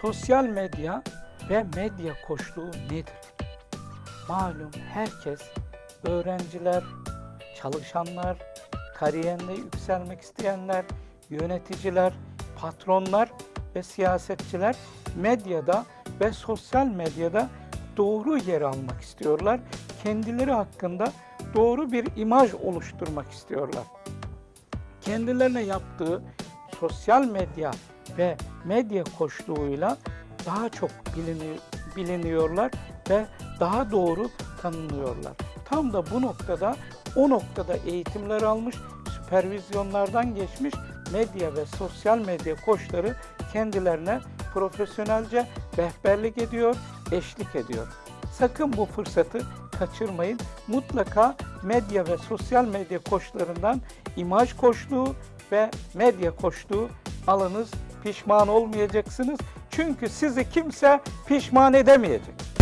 Sosyal medya ve medya koçluğu nedir? Malum herkes, öğrenciler, çalışanlar, kariyerinde yükselmek isteyenler, yöneticiler, patronlar ve siyasetçiler medyada ve sosyal medyada doğru yer almak istiyorlar. Kendileri hakkında doğru bir imaj oluşturmak istiyorlar kendilerine yaptığı sosyal medya ve medya koçluğuyla daha çok bilini, biliniyorlar ve daha doğru tanınıyorlar. Tam da bu noktada o noktada eğitimler almış, süpervizyonlardan geçmiş medya ve sosyal medya koçları kendilerine profesyonelce rehberlik ediyor, eşlik ediyor. Sakın bu fırsatı kaçırmayın. Mutlaka medya ve sosyal medya koçlarından imaj koçluğu ve medya koçluğu alınız. Pişman olmayacaksınız. Çünkü sizi kimse pişman edemeyecek.